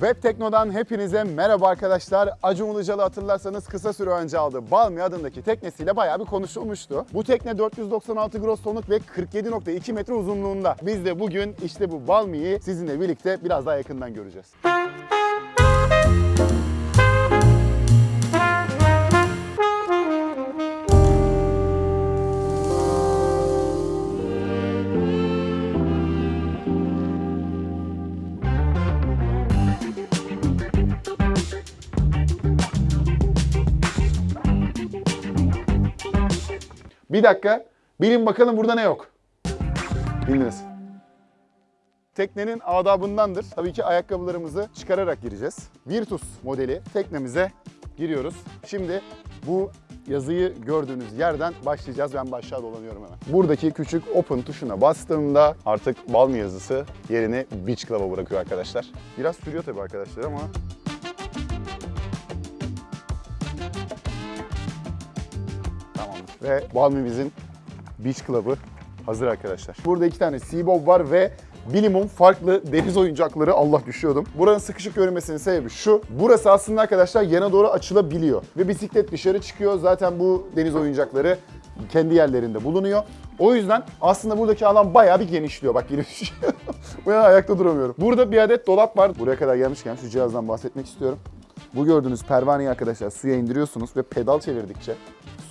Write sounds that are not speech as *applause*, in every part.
Web Tekno'dan hepinize merhaba arkadaşlar. Acun Ilıcalı hatırlarsanız kısa süre önce aldığı Balmi adındaki teknesiyle bayağı bir konuşulmuştu. Bu tekne 496 gross tonluk ve 47.2 metre uzunluğunda. Biz de bugün işte bu Balmi'yi sizinle birlikte biraz daha yakından göreceğiz. Bir dakika. Bilin bakalım burada ne yok. Bildiniz. Teknenin adabındandır. Tabii ki ayakkabılarımızı çıkararak gireceğiz. Virtus modeli teknemize giriyoruz. Şimdi bu yazıyı gördüğünüz yerden başlayacağız. Ben aşağı dolanıyorum hemen. Buradaki küçük open tuşuna bastığımda artık Balmi yazısı yerini Beach Club'a bırakıyor arkadaşlar. Biraz sürüyor tabii arkadaşlar ama Ve Balmimizin Beach Club'ı hazır arkadaşlar. Burada iki tane Seabob var ve bilimum farklı deniz oyuncakları Allah düşüyordum. Buranın sıkışık görünmesinin sebebi şu. Burası aslında arkadaşlar yana doğru açılabiliyor. Ve bisiklet dışarı çıkıyor. Zaten bu deniz oyuncakları kendi yerlerinde bulunuyor. O yüzden aslında buradaki alan bayağı bir genişliyor. Bak yine *laughs* düşüyor. Bu yana ayakta duramıyorum. Burada bir adet dolap var. Buraya kadar gelmişken şu cihazdan bahsetmek istiyorum. Bu gördüğünüz pervaneyi arkadaşlar suya indiriyorsunuz ve pedal çevirdikçe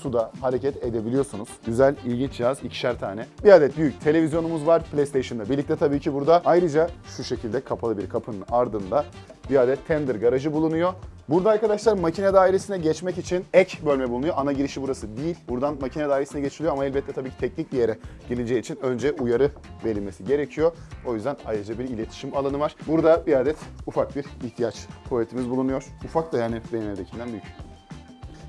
suda hareket edebiliyorsunuz. Güzel, ilginç cihaz. ikişer tane. Bir adet büyük televizyonumuz var PlayStation'la birlikte tabii ki burada. Ayrıca şu şekilde kapalı bir kapının ardında bir adet tender garajı bulunuyor. Burada arkadaşlar makine dairesine geçmek için ek bölme bulunuyor. Ana girişi burası değil. Buradan makine dairesine geçiliyor ama elbette tabii ki teknik bir yere girileceği için önce uyarı verilmesi gerekiyor. O yüzden ayrıca bir iletişim alanı var. Burada bir adet ufak bir ihtiyaç tuvaletimiz bulunuyor. Ufak da yani benim büyük.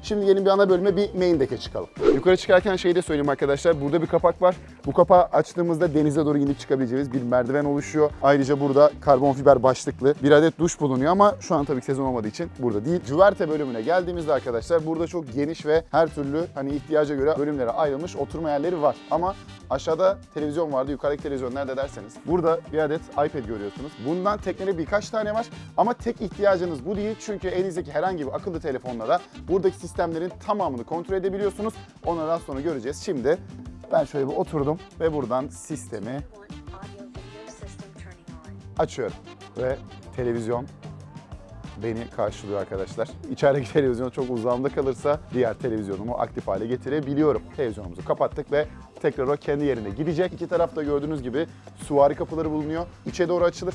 Şimdi yeni bir ana bölüme bir main deck'e çıkalım. Yukarı çıkarken şeyi de söyleyeyim arkadaşlar. Burada bir kapak var. Bu kapağı açtığımızda denize doğru inip çıkabileceğimiz bir merdiven oluşuyor. Ayrıca burada karbon fiber başlıklı bir adet duş bulunuyor ama şu an tabii ki sezon olmadığı için burada değil. Cüverte bölümüne geldiğimizde arkadaşlar burada çok geniş ve her türlü hani ihtiyaca göre bölümlere ayrılmış oturma yerleri var. Ama aşağıda televizyon vardı. Yukarıdaki televizyon nerede derseniz. Burada bir adet iPad görüyorsunuz. Bundan teknede birkaç tane var ama tek ihtiyacınız bu değil. Çünkü elinizdeki herhangi bir akıllı telefonla da buradaki sistemlerin tamamını kontrol edebiliyorsunuz. Onlardan sonra göreceğiz. Şimdi ben şöyle bir oturdum ve buradan sistemi açıyorum. Ve televizyon beni karşılıyor arkadaşlar. İçerideki *laughs* televizyon çok uzağımda kalırsa diğer televizyonumu aktif hale getirebiliyorum. Televizyonumuzu kapattık ve tekrar o kendi yerine gidecek. İki tarafta gördüğünüz gibi suvari kapıları bulunuyor. İçe doğru açılır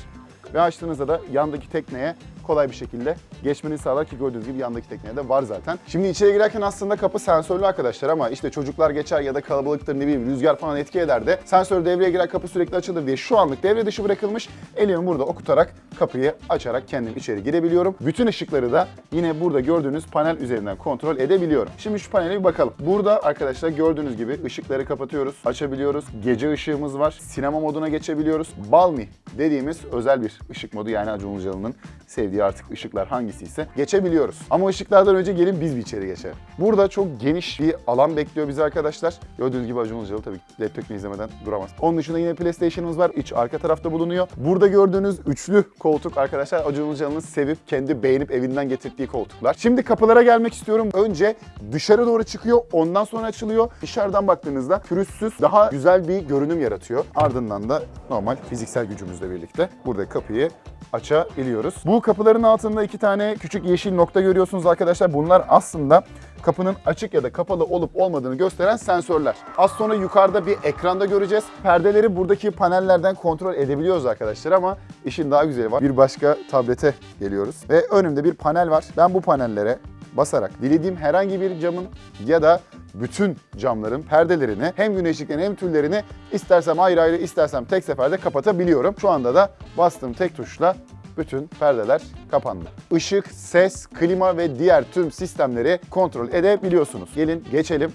ve açtığınızda da yandaki tekneye kolay bir şekilde geçmeni sağlar ki gördüğünüz gibi yandaki tekneye de var zaten. Şimdi içeri girerken aslında kapı sensörlü arkadaşlar ama işte çocuklar geçer ya da kalabalıktır ne bileyim rüzgar falan etki eder de sensör devreye girer kapı sürekli açılır diye şu anlık devre dışı bırakılmış. Elimi burada okutarak kapıyı açarak kendim içeri girebiliyorum. Bütün ışıkları da yine burada gördüğünüz panel üzerinden kontrol edebiliyorum. Şimdi şu panele bir bakalım. Burada arkadaşlar gördüğünüz gibi ışıkları kapatıyoruz, açabiliyoruz. Gece ışığımız var. Sinema moduna geçebiliyoruz. Balmi dediğimiz özel bir ışık modu yani Acun Ilıcalı'nın sevdiği artık ışıklar hangisi ise geçebiliyoruz. Ama ışıklardan önce gelin biz bir içeri geçelim. Burada çok geniş bir alan bekliyor bizi arkadaşlar. Gördüğünüz gibi Acun Ilıcalı tabii laptop'unu izlemeden duramaz. Onun dışında yine PlayStation'ımız var. İç arka tarafta bulunuyor. Burada gördüğünüz üçlü koltuk arkadaşlar Acun Ilıcalı'nın sevip kendi beğenip evinden getirdiği koltuklar. Şimdi kapılara gelmek istiyorum. Önce dışarı doğru çıkıyor. Ondan sonra açılıyor. Dışarıdan baktığınızda pürüzsüz daha güzel bir görünüm yaratıyor. Ardından da normal fiziksel gücümüzle birlikte burada kapıyı açabiliyoruz. Bu kapıların altında iki tane küçük yeşil nokta görüyorsunuz arkadaşlar. Bunlar aslında kapının açık ya da kapalı olup olmadığını gösteren sensörler. Az sonra yukarıda bir ekranda göreceğiz. Perdeleri buradaki panellerden kontrol edebiliyoruz arkadaşlar ama işin daha güzeli var. Bir başka tablete geliyoruz ve önümde bir panel var. Ben bu panellere basarak dilediğim herhangi bir camın ya da bütün camların perdelerini hem güneşliklerini hem tüllerini istersem ayrı ayrı istersem tek seferde kapatabiliyorum. Şu anda da bastığım tek tuşla bütün perdeler kapandı. Işık, ses, klima ve diğer tüm sistemleri kontrol edebiliyorsunuz. Gelin geçelim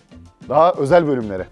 daha özel bölümlere.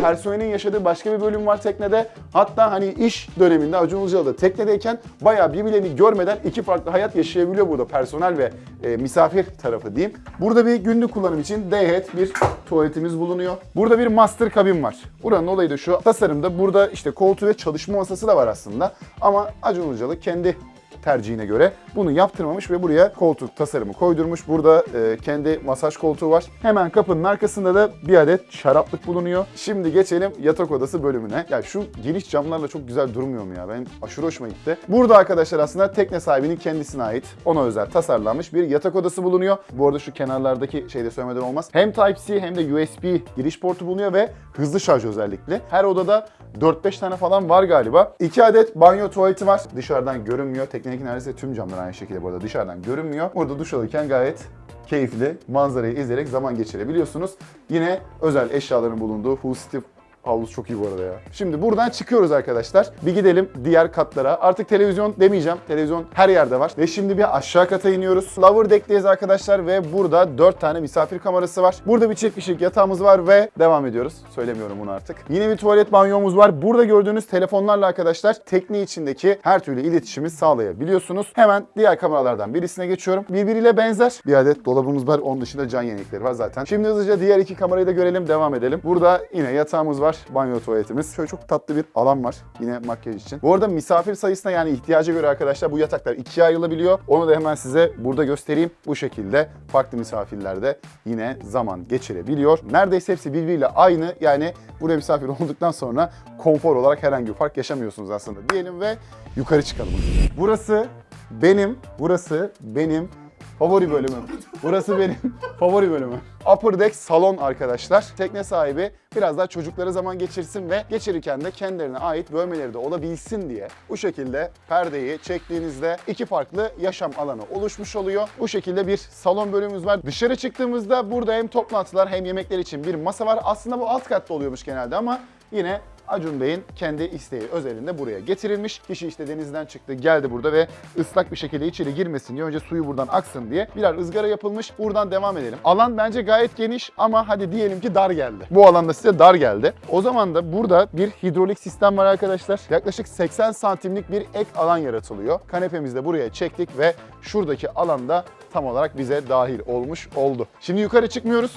Personelin yaşadığı başka bir bölüm var teknede. Hatta hani iş döneminde Acun Ilıcalı da teknedeyken bayağı birbirlerini görmeden iki farklı hayat yaşayabiliyor burada personel ve e, misafir tarafı diyeyim. Burada bir günlük kullanım için D-head bir tuvaletimiz bulunuyor. Burada bir master kabin var. Buranın olayı da şu tasarımda burada işte koltuğu ve çalışma masası da var aslında. Ama Acun Ilıcalı kendi tercihine göre bunu yaptırmamış ve buraya koltuk tasarımı koydurmuş. Burada e, kendi masaj koltuğu var. Hemen kapının arkasında da bir adet şaraplık bulunuyor. Şimdi geçelim yatak odası bölümüne. Ya şu geniş camlarla çok güzel durmuyor mu ya? Benim aşırı hoşuma gitti. Burada arkadaşlar aslında tekne sahibinin kendisine ait, ona özel tasarlanmış bir yatak odası bulunuyor. Bu arada şu kenarlardaki şeyde söylemeden olmaz. Hem Type-C hem de USB giriş portu bulunuyor ve hızlı şarj özellikli. Her odada 4-5 tane falan var galiba. 2 adet banyo tuvaleti var. Dışarıdan görünmüyor. Teknedeki neredeyse tüm camlar aynı şekilde bu arada dışarıdan görünmüyor. Burada duş alırken gayet keyifli manzarayı izleyerek zaman geçirebiliyorsunuz. Yine özel eşyaların bulunduğu Full City Havuz çok iyi bu arada ya. Şimdi buradan çıkıyoruz arkadaşlar. Bir gidelim diğer katlara. Artık televizyon demeyeceğim. Televizyon her yerde var. Ve şimdi bir aşağı kata iniyoruz. Lower Deck'teyiz arkadaşlar ve burada 4 tane misafir kamerası var. Burada bir çift kişilik yatağımız var ve devam ediyoruz. Söylemiyorum bunu artık. Yine bir tuvalet banyomuz var. Burada gördüğünüz telefonlarla arkadaşlar tekne içindeki her türlü iletişimi sağlayabiliyorsunuz. Hemen diğer kameralardan birisine geçiyorum. Birbiriyle benzer bir adet dolabımız var. Onun dışında can yenilikleri var zaten. Şimdi hızlıca diğer iki kamerayı da görelim. Devam edelim. Burada yine yatağımız var. Banyo tuvaletimiz. Şöyle çok tatlı bir alan var. Yine makyaj için. Bu arada misafir sayısına yani ihtiyaca göre arkadaşlar bu yataklar ikiye ayrılabiliyor. Onu da hemen size burada göstereyim. Bu şekilde farklı misafirlerde yine zaman geçirebiliyor. Neredeyse hepsi birbiriyle aynı. Yani buraya misafir *laughs* olduktan sonra konfor olarak herhangi bir fark yaşamıyorsunuz aslında diyelim ve yukarı çıkalım. Burası benim, burası benim favori bölümüm. Burası benim *laughs* favori bölümüm. Upper Deck salon arkadaşlar. Tekne sahibi biraz daha çocukları zaman geçirsin ve geçirirken de kendilerine ait bölmeleri de olabilsin diye bu şekilde perdeyi çektiğinizde iki farklı yaşam alanı oluşmuş oluyor. Bu şekilde bir salon bölümümüz var. Dışarı çıktığımızda burada hem toplantılar hem yemekler için bir masa var. Aslında bu alt katta oluyormuş genelde ama yine Acun Bey'in kendi isteği özelinde buraya getirilmiş. Kişi işte denizden çıktı, geldi burada ve ıslak bir şekilde içeri girmesin diye önce suyu buradan aksın diye birer ızgara yapılmış. Buradan devam edelim. Alan bence gayet geniş ama hadi diyelim ki dar geldi. Bu alanda size dar geldi. O zaman da burada bir hidrolik sistem var arkadaşlar. Yaklaşık 80 santimlik bir ek alan yaratılıyor. Kanepemizi de buraya çektik ve şuradaki alanda tam olarak bize dahil olmuş oldu. Şimdi yukarı çıkmıyoruz.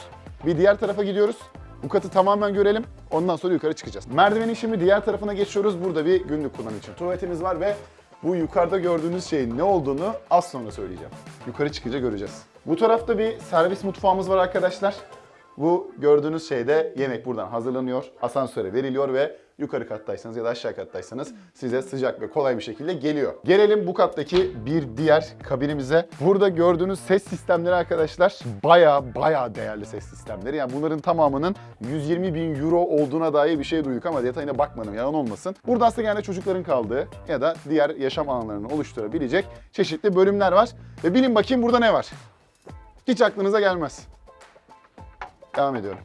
Bir diğer tarafa gidiyoruz. Bu katı tamamen görelim. Ondan sonra yukarı çıkacağız. Merdivenin şimdi diğer tarafına geçiyoruz. Burada bir günlük kullanım için tuvaletimiz var ve bu yukarıda gördüğünüz şeyin ne olduğunu az sonra söyleyeceğim. Yukarı çıkınca göreceğiz. Bu tarafta bir servis mutfağımız var arkadaşlar. Bu gördüğünüz şeyde yemek buradan hazırlanıyor, asansöre veriliyor ve yukarı kattaysanız ya da aşağı kattaysanız size sıcak ve kolay bir şekilde geliyor. Gelelim bu kattaki bir diğer kabinimize. Burada gördüğünüz ses sistemleri arkadaşlar baya baya değerli ses sistemleri. Yani bunların tamamının 120 bin euro olduğuna dair bir şey duyduk ama detayına bakmadım yalan olmasın. Burada aslında genelde çocukların kaldığı ya da diğer yaşam alanlarını oluşturabilecek çeşitli bölümler var. Ve bilin bakayım burada ne var? Hiç aklınıza gelmez. Devam ediyorum.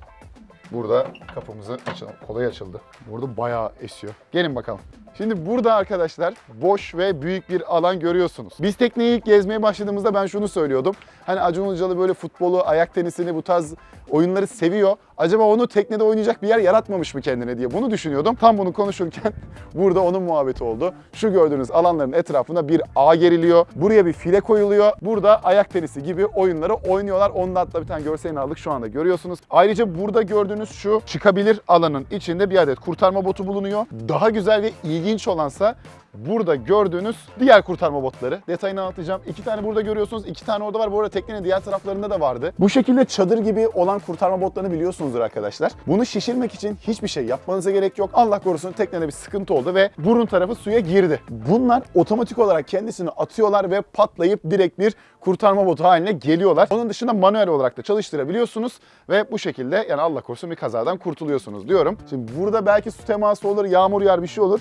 Burada kapımızı açalım. Kolay açıldı. Burada bayağı esiyor. Gelin bakalım. Şimdi burada arkadaşlar boş ve büyük bir alan görüyorsunuz. Biz tekneyi ilk gezmeye başladığımızda ben şunu söylüyordum. Hani Acun Ilıcalı böyle futbolu, ayak tenisini bu tarz oyunları seviyor. Acaba onu teknede oynayacak bir yer yaratmamış mı kendine diye bunu düşünüyordum. Tam bunu konuşurken *laughs* burada onun muhabbeti oldu. Şu gördüğünüz alanların etrafında bir ağ geriliyor. Buraya bir file koyuluyor. Burada ayak tenisi gibi oyunları oynuyorlar. Onda hatta bir tane görselini aldık şu anda görüyorsunuz. Ayrıca burada gördüğünüz şu çıkabilir alanın içinde bir adet kurtarma botu bulunuyor. Daha güzel ve ilginç olansa burada gördüğünüz diğer kurtarma botları. Detayını anlatacağım. İki tane burada görüyorsunuz. iki tane orada var. Bu arada teknenin diğer taraflarında da vardı. Bu şekilde çadır gibi olan kurtarma botlarını biliyorsunuzdur arkadaşlar. Bunu şişirmek için hiçbir şey yapmanıza gerek yok. Allah korusun teknede bir sıkıntı oldu ve burun tarafı suya girdi. Bunlar otomatik olarak kendisini atıyorlar ve patlayıp direkt bir kurtarma botu haline geliyorlar. Onun dışında manuel olarak da çalıştırabiliyorsunuz ve bu şekilde yani Allah korusun bir kazadan kurtuluyorsunuz diyorum. Şimdi burada belki su teması olur, yağmur yağar bir şey olur.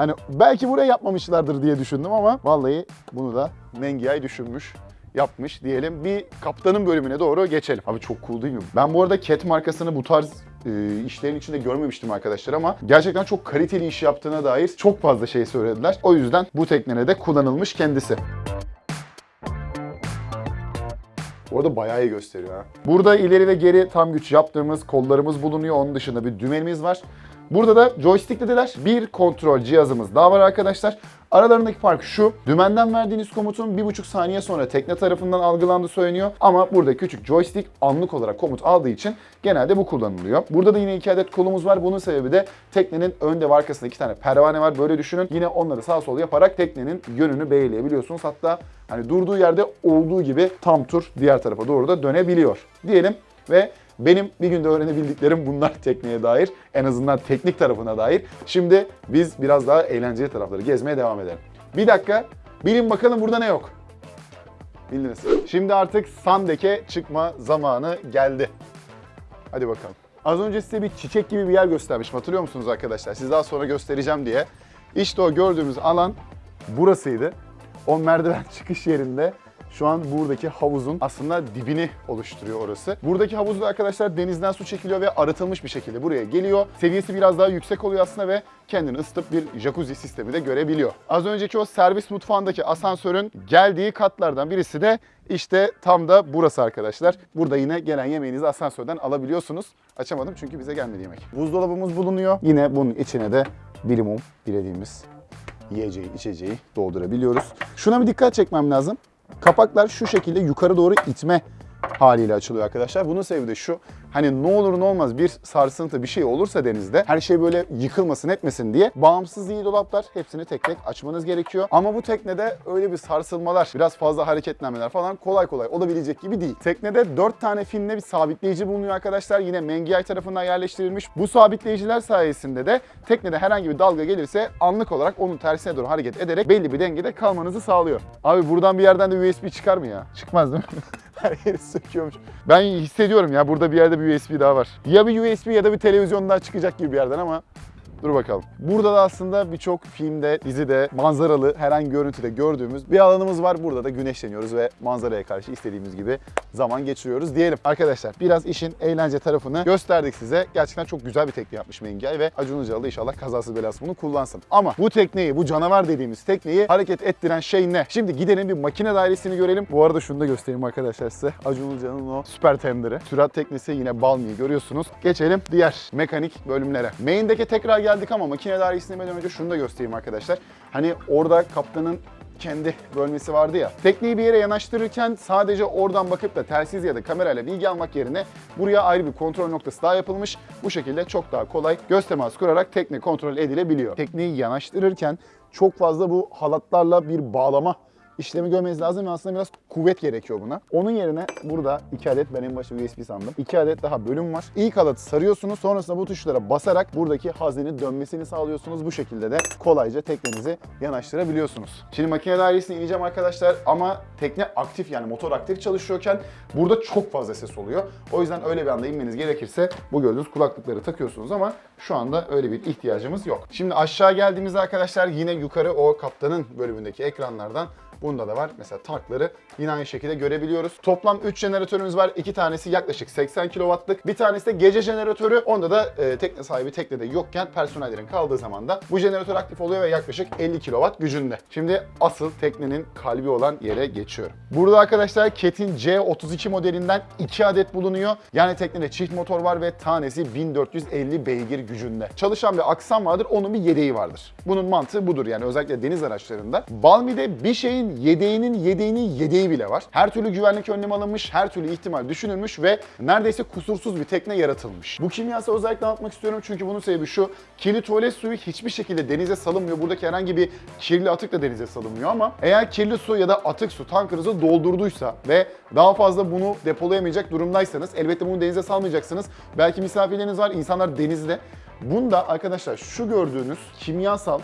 Hani belki buraya yapmamışlardır diye düşündüm ama vallahi bunu da Mengiay düşünmüş yapmış diyelim. Bir kaptanın bölümüne doğru geçelim. Abi çok cool değil mi? Ben bu arada Cat markasını bu tarz e, işlerin içinde görmemiştim arkadaşlar ama gerçekten çok kaliteli iş yaptığına dair çok fazla şey söylediler. O yüzden bu teknede de kullanılmış kendisi. Orada bayağı iyi gösteriyor ha. Burada ileri ve geri tam güç yaptığımız kollarımız bulunuyor. Onun dışında bir dümenimiz var. Burada da joystick dediler. Bir kontrol cihazımız daha var arkadaşlar. Aralarındaki fark şu. Dümenden verdiğiniz komutun 1,5 saniye sonra tekne tarafından algılandığı söyleniyor. Ama burada küçük joystick anlık olarak komut aldığı için genelde bu kullanılıyor. Burada da yine iki adet kolumuz var. Bunun sebebi de teknenin önde ve arkasında iki tane pervane var. Böyle düşünün. Yine onları sağ sol yaparak teknenin yönünü belirleyebiliyorsunuz. Hatta hani durduğu yerde olduğu gibi tam tur diğer tarafa doğru da dönebiliyor. Diyelim ve benim bir günde öğrenebildiklerim bunlar *laughs* tekneye dair. En azından teknik tarafına dair. Şimdi biz biraz daha eğlenceli tarafları gezmeye devam edelim. Bir dakika. Bilin bakalım burada ne yok. Bildiniz. Şimdi artık Sandek'e çıkma zamanı geldi. Hadi bakalım. Az önce size bir çiçek gibi bir yer göstermiştim. Hatırlıyor musunuz arkadaşlar? Siz daha sonra göstereceğim diye. İşte o gördüğümüz alan burasıydı. O merdiven *laughs* çıkış yerinde şu an buradaki havuzun aslında dibini oluşturuyor orası. Buradaki havuzda arkadaşlar denizden su çekiliyor ve arıtılmış bir şekilde buraya geliyor. Seviyesi biraz daha yüksek oluyor aslında ve kendini ısıtıp bir jacuzzi sistemi de görebiliyor. Az önceki o servis mutfağındaki asansörün geldiği katlardan birisi de işte tam da burası arkadaşlar. Burada yine gelen yemeğinizi asansörden alabiliyorsunuz. Açamadım çünkü bize gelmedi yemek. Buzdolabımız bulunuyor. Yine bunun içine de bilimum dilediğimiz yiyeceği, içeceği doldurabiliyoruz. Şuna bir dikkat çekmem lazım. Kapaklar şu şekilde yukarı doğru itme haliyle açılıyor arkadaşlar. Bunun sebebi de şu. Hani ne olur ne olmaz bir sarsıntı bir şey olursa denizde her şey böyle yıkılmasın etmesin diye bağımsız iyi dolaplar hepsini tek tek açmanız gerekiyor. Ama bu teknede öyle bir sarsılmalar, biraz fazla hareketlenmeler falan kolay kolay olabilecek gibi değil. Teknede 4 tane finle bir sabitleyici bulunuyor arkadaşlar. Yine Mengiay tarafından yerleştirilmiş. Bu sabitleyiciler sayesinde de teknede herhangi bir dalga gelirse anlık olarak onun tersine doğru hareket ederek belli bir dengede kalmanızı sağlıyor. Abi buradan bir yerden de USB çıkar mı ya? Çıkmaz değil mi? *laughs* Her yeri söküyormuş. Ben hissediyorum ya burada bir yerde bir USB daha var. Ya bir USB ya da bir televizyon daha çıkacak gibi bir yerden ama Dur bakalım. Burada da aslında birçok filmde, dizide, manzaralı herhangi görüntüde gördüğümüz bir alanımız var. Burada da güneşleniyoruz ve manzaraya karşı istediğimiz gibi zaman geçiriyoruz diyelim. Arkadaşlar biraz işin eğlence tarafını gösterdik size. Gerçekten çok güzel bir tekne yapmış Mengay ve Acun Ilıcalı inşallah kazasız belasız bunu kullansın. Ama bu tekneyi, bu canavar dediğimiz tekneyi hareket ettiren şey ne? Şimdi gidelim bir makine dairesini görelim. Bu arada şunu da göstereyim arkadaşlar size. Acun Ilıcalı'nın o süper tenderı. Sürat teknesi yine Balmi'yi görüyorsunuz. Geçelim diğer mekanik bölümlere. Main'deki tekrar geldik ama makine dairesine inmeden önce şunu da göstereyim arkadaşlar. Hani orada kaptanın kendi bölmesi vardı ya. Tekneyi bir yere yanaştırırken sadece oradan bakıp da telsiz ya da kamerayla bilgi almak yerine buraya ayrı bir kontrol noktası daha yapılmış. Bu şekilde çok daha kolay göz teması kurarak tekne kontrol edilebiliyor. Tekneyi yanaştırırken çok fazla bu halatlarla bir bağlama işlemi görmeniz lazım ve aslında biraz kuvvet gerekiyor buna. Onun yerine burada iki adet ben en başta USB sandım. iki adet daha bölüm var. İlk halatı sarıyorsunuz. Sonrasında bu tuşlara basarak buradaki haznenin dönmesini sağlıyorsunuz. Bu şekilde de kolayca teknenizi yanaştırabiliyorsunuz. Şimdi makine dairesine ineceğim arkadaşlar ama tekne aktif yani motor aktif çalışıyorken burada çok fazla ses oluyor. O yüzden öyle bir anda inmeniz gerekirse bu gördüğünüz kulaklıkları takıyorsunuz ama şu anda öyle bir ihtiyacımız yok. Şimdi aşağı geldiğimizde arkadaşlar yine yukarı o kaptanın bölümündeki ekranlardan Bunda da var. Mesela tankları yine aynı şekilde görebiliyoruz. Toplam 3 jeneratörümüz var. 2 tanesi yaklaşık 80 kW'lık. Bir tanesi de gece jeneratörü. Onda da e, tekne sahibi teknede yokken personellerin kaldığı zaman da bu jeneratör aktif oluyor ve yaklaşık 50 kW gücünde. Şimdi asıl teknenin kalbi olan yere geçiyorum. Burada arkadaşlar Ket'in C32 modelinden 2 adet bulunuyor. Yani teknede çift motor var ve tanesi 1450 beygir gücünde. Çalışan bir aksam vardır, onun bir yedeği vardır. Bunun mantığı budur yani özellikle deniz araçlarında. Balmi'de bir şeyin yedeğinin yedeğinin yedeği bile var. Her türlü güvenlik önlemi alınmış, her türlü ihtimal düşünülmüş ve neredeyse kusursuz bir tekne yaratılmış. Bu kimyasal özellikle anlatmak istiyorum çünkü bunun sebebi şu. Kirli tuvalet suyu hiçbir şekilde denize salınmıyor. Buradaki herhangi bir kirli atık da denize salınmıyor ama eğer kirli su ya da atık su tankınızı doldurduysa ve daha fazla bunu depolayamayacak durumdaysanız elbette bunu denize salmayacaksınız. Belki misafirleriniz var, insanlar denizde. Bunda arkadaşlar şu gördüğünüz kimyasal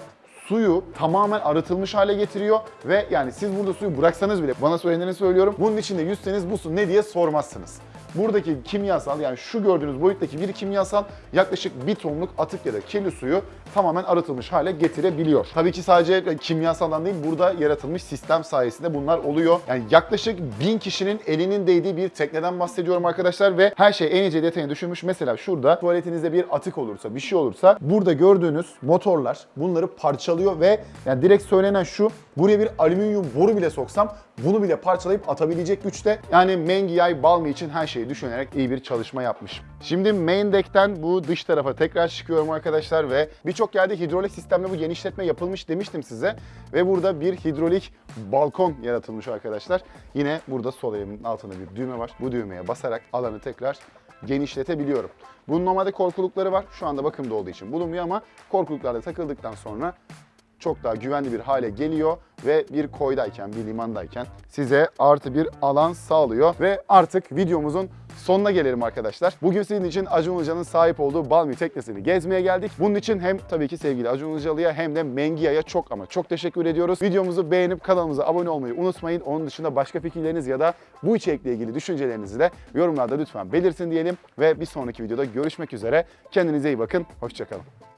suyu tamamen arıtılmış hale getiriyor ve yani siz burada suyu bıraksanız bile bana söyleneni söylüyorum. Bunun içinde yüzseniz bu su ne diye sormazsınız. Buradaki kimyasal yani şu gördüğünüz boyuttaki bir kimyasal yaklaşık bir tonluk atık ya da kirli suyu tamamen arıtılmış hale getirebiliyor. Tabii ki sadece kimyasaldan değil burada yaratılmış sistem sayesinde bunlar oluyor. Yani yaklaşık bin kişinin elinin değdiği bir tekneden bahsediyorum arkadaşlar ve her şey en ince detayına düşünmüş. Mesela şurada tuvaletinizde bir atık olursa bir şey olursa burada gördüğünüz motorlar bunları parçalıyor ve yani direkt söylenen şu buraya bir alüminyum boru bile soksam bunu bile parçalayıp atabilecek güçte. Yani Mengiay Balmi için her şeyi düşünerek iyi bir çalışma yapmış. Şimdi main deck'ten bu dış tarafa tekrar çıkıyorum arkadaşlar ve birçok yerde hidrolik sistemle bu genişletme yapılmış demiştim size. Ve burada bir hidrolik balkon yaratılmış arkadaşlar. Yine burada sol elimin altında bir düğme var. Bu düğmeye basarak alanı tekrar genişletebiliyorum. Bunun normalde korkulukları var. Şu anda bakımda olduğu için bulunmuyor ama korkuluklarda takıldıktan sonra çok daha güvenli bir hale geliyor ve bir koydayken, bir limandayken size artı bir alan sağlıyor. Ve artık videomuzun sonuna gelelim arkadaşlar. Bugün sizin için Acun Ilıcalı'nın sahip olduğu Balmi teknesini gezmeye geldik. Bunun için hem tabii ki sevgili Acun Ilıcalı'ya hem de Mengia'ya çok ama çok teşekkür ediyoruz. Videomuzu beğenip kanalımıza abone olmayı unutmayın. Onun dışında başka fikirleriniz ya da bu içerikle ilgili düşüncelerinizi de yorumlarda lütfen belirtin diyelim. Ve bir sonraki videoda görüşmek üzere. Kendinize iyi bakın. Hoşçakalın.